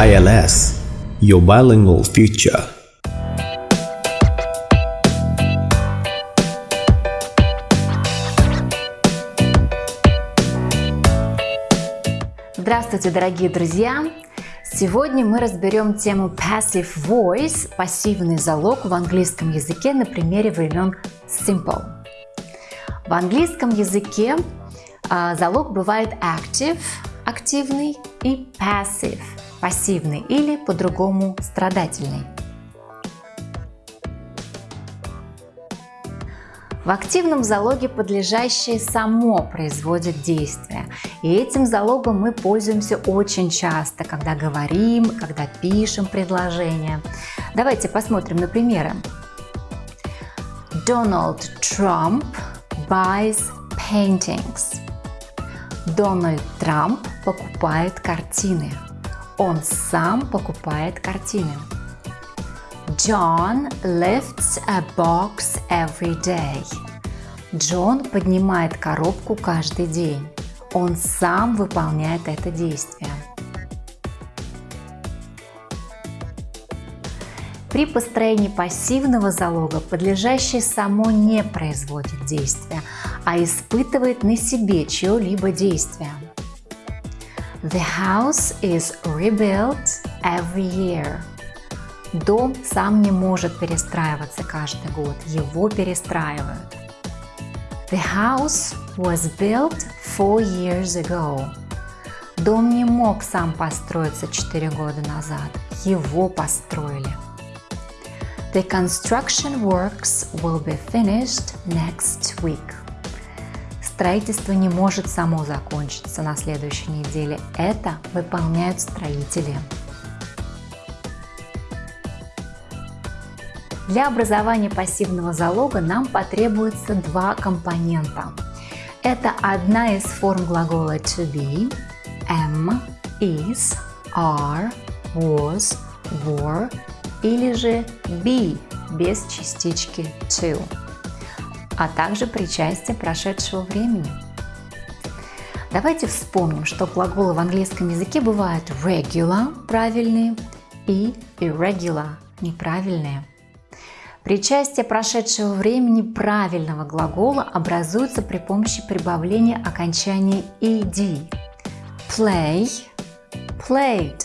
ILS – Your Bilingual Future. Здравствуйте, дорогие друзья! Сегодня мы разберем тему Passive Voice – пассивный залог в английском языке на примере времен Simple. В английском языке а, залог бывает active – активный и passive – пассивный или по-другому страдательный. В активном залоге подлежащее само производит действие. И этим залогом мы пользуемся очень часто, когда говорим, когда пишем предложения. Давайте посмотрим на примеры. Donald Trump buys paintings. Дональд Трамп покупает картины. Он сам покупает картины. John lifts a box every day. Джон поднимает коробку каждый день. Он сам выполняет это действие. При построении пассивного залога подлежащее само не производит действия, а испытывает на себе чье-либо действие. The house is rebuilt every year. Дом сам не может перестраиваться каждый год, его перестраивают. The house was built four years ago. Дом не мог сам построиться 4 года назад, его построили. The construction works will be finished next week. Строительство не может само закончиться на следующей неделе, это выполняют строители. Для образования пассивного залога нам потребуется два компонента. Это одна из форм глагола to be, am, is, are, was, were или же be без частички to, а также причастие прошедшего времени. Давайте вспомним, что глаголы в английском языке бывают regular – правильные и irregular – неправильные. Причастие прошедшего времени правильного глагола образуется при помощи прибавления окончания ed. Play – played.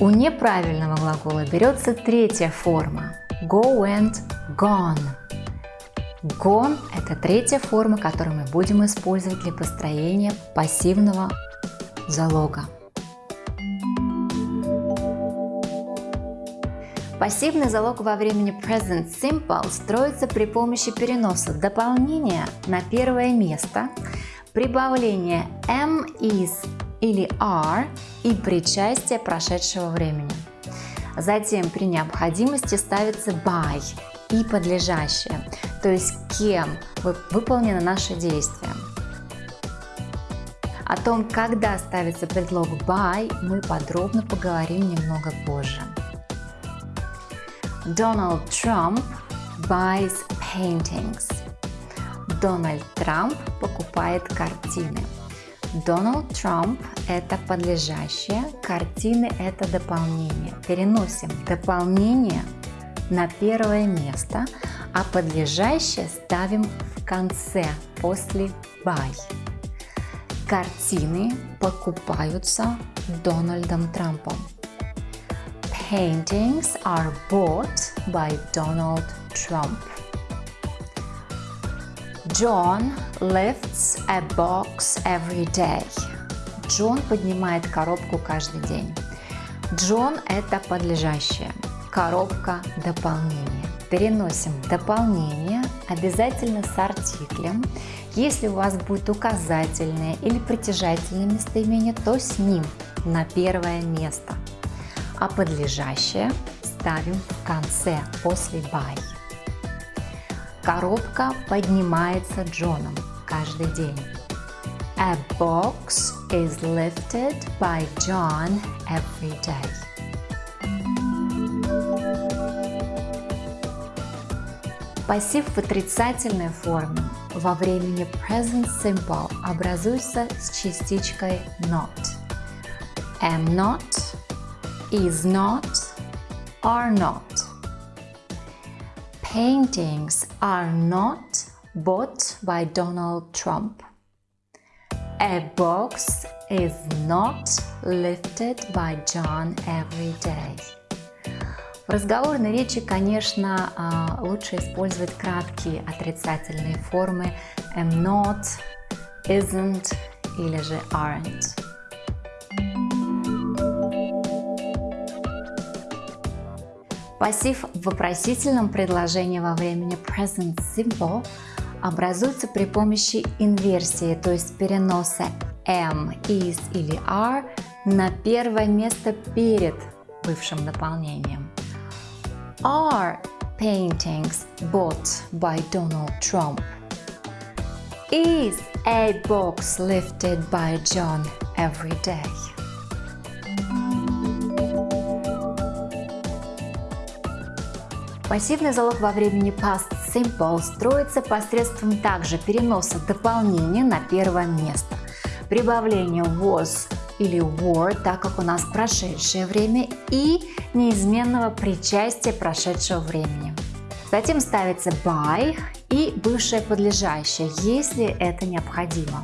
У неправильного глагола берется третья форма – go and gone. Gone – это третья форма, которую мы будем использовать для построения пассивного залога. Пассивный залог во времени Present Simple строится при помощи переноса дополнения на первое место, прибавления am, is или are и причастия прошедшего времени. Затем при необходимости ставится by и подлежащее, то есть кем выполнено наше действие. О том, когда ставится предлог by, мы подробно поговорим немного позже. Donald Trump buys paintings. Дональд Трамп покупает картины. Дональд Трамп – это подлежащее, картины – это дополнение. Переносим дополнение на первое место, а подлежащее ставим в конце, после by. Картины покупаются Дональдом Трампом paintings are bought by Donald Trump. John lifts a box every day. Джон поднимает коробку каждый день. Джон – это подлежащее. Коробка – дополнение. Переносим дополнение обязательно с артиклем. Если у вас будет указательное или притяжательное местоимение, то с ним на первое место – а подлежащее ставим в конце, после by. Коробка поднимается Джоном каждый день. A box is lifted by John every day. Пассив в отрицательной форме во времени present simple образуется с частичкой not. am not, is not, are not. Paintings are not bought by Donald Trump. A box is not lifted by John every day. В разговорной речи, конечно, а, лучше использовать краткие отрицательные формы am not, isn't или же aren't. Пассив в вопросительном предложении во времени present simple образуется при помощи инверсии, то есть переноса am, is или are на первое место перед бывшим дополнением. Are paintings bought by Donald Trump? Is a box lifted by John every day? Пассивный залог во времени past simple строится посредством также переноса дополнения на первое место, прибавления was или were, так как у нас прошедшее время, и неизменного причастия прошедшего времени. Затем ставится by и бывшее подлежащее, если это необходимо.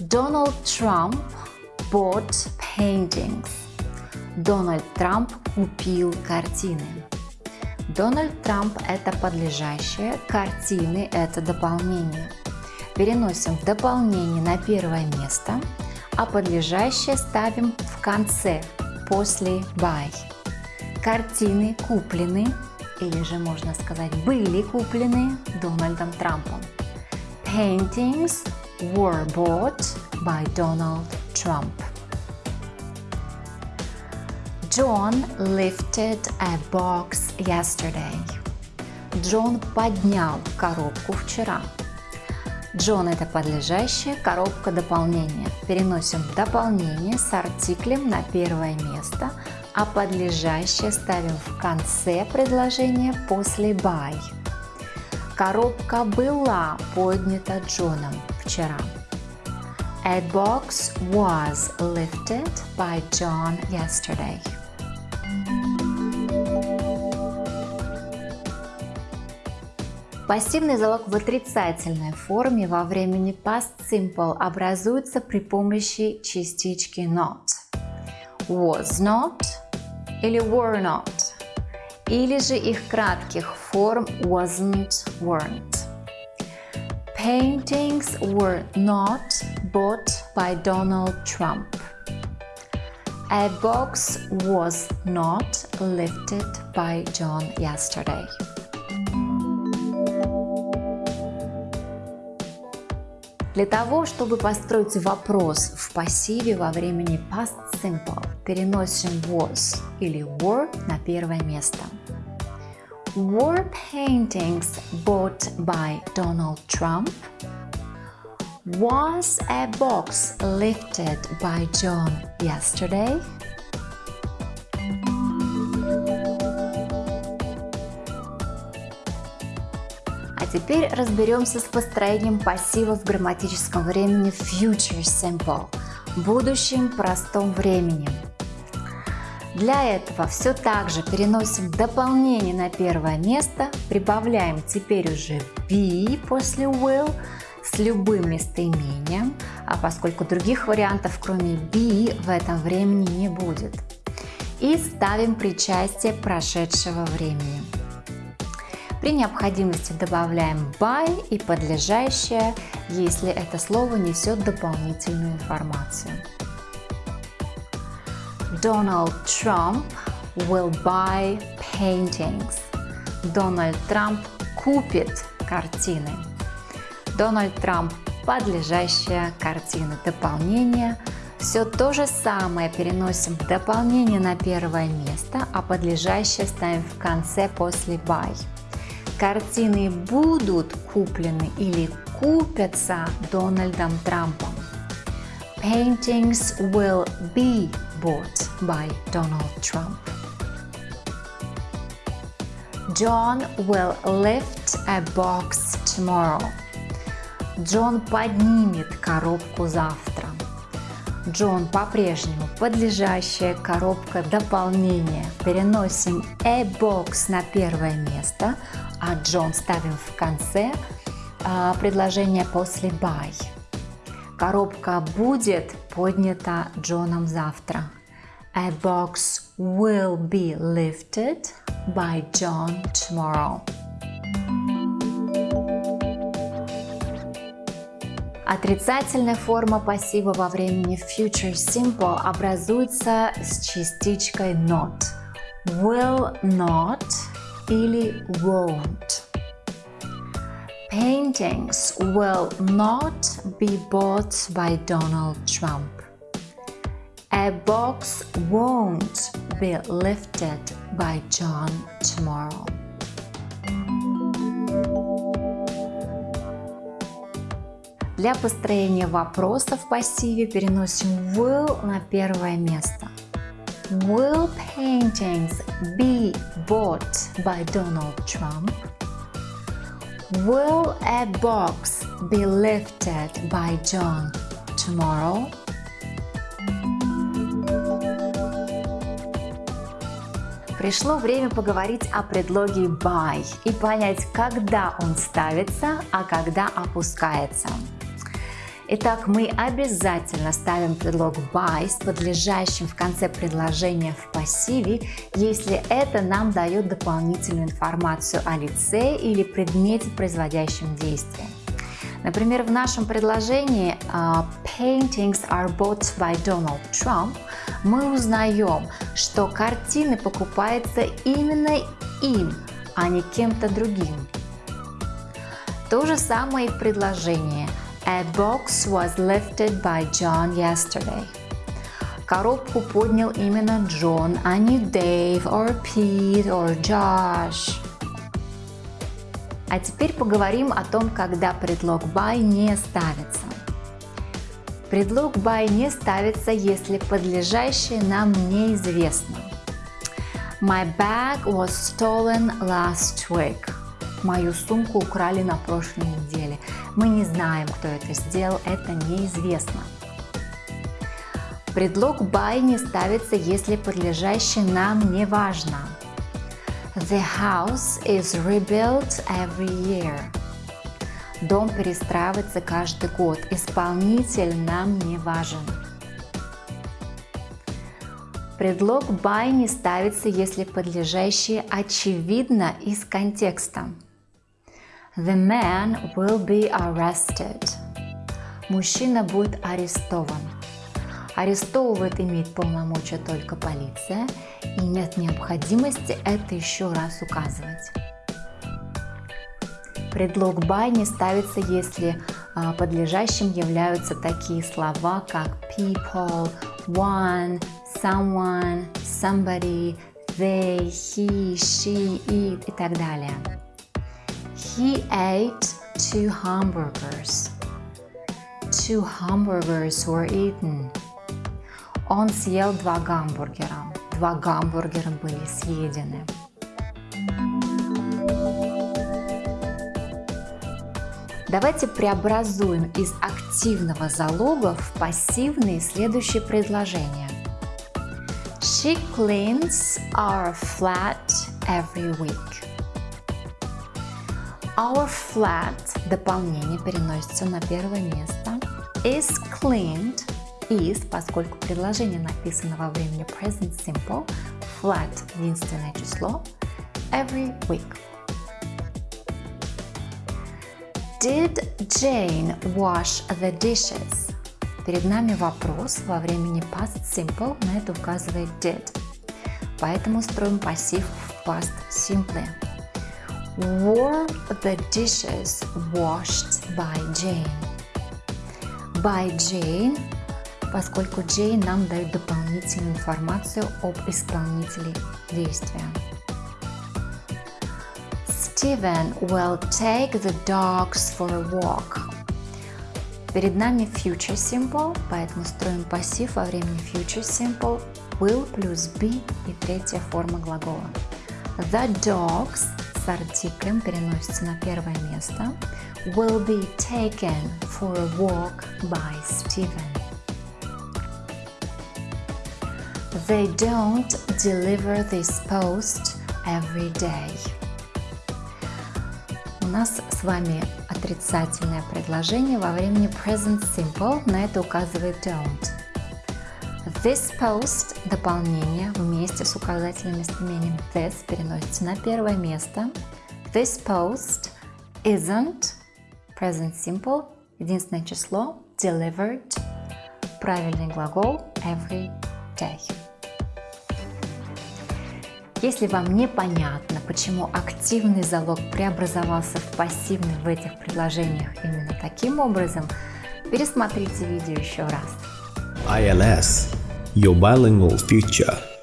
Donald Trump bought paintings. Дональд Трамп купил картины. Дональд Трамп – это подлежащее, картины – это дополнение. Переносим дополнение на первое место, а подлежащее ставим в конце, после by. Картины куплены, или же можно сказать были куплены Дональдом Трампом. Paintings were bought by Donald Trump. John lifted a box yesterday. Джон поднял коробку вчера. Джон – это подлежащее, коробка – дополнение. Переносим дополнение с артиклем на первое место, а подлежащее ставим в конце предложения после by. Коробка была поднята Джоном вчера. A box was lifted by John yesterday. Пассивный залог в отрицательной форме во времени past simple образуется при помощи частички not. Was not или were not, или же их кратких форм wasn't, weren't. Paintings were not bought by Donald Trump. A box was not lifted by John yesterday. Для того, чтобы построить вопрос в пассиве во времени past simple, переносим was или were на первое место. Were paintings bought by Donald Trump? Was a box lifted by John yesterday? Теперь разберемся с построением пассива в грамматическом времени future simple, будущем простом времени. Для этого все так же переносим дополнение на первое место, прибавляем теперь уже be после will с любым местоимением, а поскольку других вариантов кроме be в этом времени не будет. И ставим причастие прошедшего времени. При необходимости добавляем by и подлежащее, если это слово несет дополнительную информацию. Donald Trump will buy paintings. Дональд Трамп купит картины. Дональд Трамп подлежащая картина. Дополнение. Все то же самое переносим дополнение на первое место, а подлежащее ставим в конце после by. Картины будут куплены или купятся Дональдом Трампом. Paintings will be bought by Donald Trump. John will lift a box tomorrow. Джон поднимет коробку завтра. Джон по-прежнему подлежащая коробка дополнения. Переносим a box на первое место, а Джон ставим в конце а, предложения после by. Коробка будет поднята Джоном завтра. A box will be lifted by John tomorrow. Отрицательная форма пассива во времени future simple образуется с частичкой not. Will not или won't. Paintings will not be bought by Donald Trump. A box won't be lifted by John tomorrow. Для построения вопроса в пассиве переносим will на первое место. Will paintings be bought by Donald Trump? Will a box be lifted by John tomorrow? Пришло время поговорить о предлоге by и понять, когда он ставится, а когда опускается. Итак, мы обязательно ставим предлог by с подлежащим в конце предложения в пассиве, если это нам дает дополнительную информацию о лице или предмете, производящем действие. Например, в нашем предложении uh, Paintings are bought by Donald Trump мы узнаем, что картины покупаются именно им, а не кем-то другим. То же самое и в предложении – A box was lifted by John yesterday. Коробку поднял именно Джон, а не Дэйв, or Pete, or Josh. А теперь поговорим о том, когда предлог by не ставится. Предлог by не ставится, если подлежащее нам неизвестно. My bag was stolen last week. Мою сумку украли на прошлой неделе. Мы не знаем, кто это сделал, это неизвестно. Предлог by не ставится, если подлежащее нам не важно. The house is rebuilt every year. Дом перестраивается каждый год. Исполнитель нам не важен. Предлог by не ставится, если подлежащее очевидно из контекста. The man will be arrested. Мужчина будет арестован. Арестовывает имеет полномочия только полиция, и нет необходимости это еще раз указывать. Предлог by не ставится, если а, подлежащим являются такие слова, как people, one, someone, somebody, they, he, she, it и так далее. He ate two hamburgers. Two hamburgers were eaten. Он съел два гамбургера. Два гамбургера были съедены. Давайте преобразуем из активного залога в пассивные следующие предложения. She cleans our flat every week. Our flat, дополнение переносится на первое место, is cleaned, is, поскольку предложение написано во времени present simple, flat – единственное число, every week. Did Jane wash the dishes? Перед нами вопрос во времени past simple, на это указывает did. Поэтому строим пассив в past simple. Were the dishes washed by Jane? By Jane, поскольку Jane нам дает дополнительную информацию об исполнителе действия. Steven will take the dogs for a walk. Перед нами future simple, поэтому строим пассив во времени future simple will плюс be и третья форма глагола. The dogs с артиклем переносится на первое место. Will be taken for a walk by Steven. They don't deliver this post every day. У нас с вами отрицательное предложение во времени present simple, на это указывает don't. This post – дополнение вместе с указательным местоимением this переносится на первое место. This post isn't present simple, единственное число, delivered, правильный глагол every day. Если вам непонятно, почему активный залог преобразовался в пассивный в этих предложениях именно таким образом, пересмотрите видео еще раз. ILS Your Bilingual Future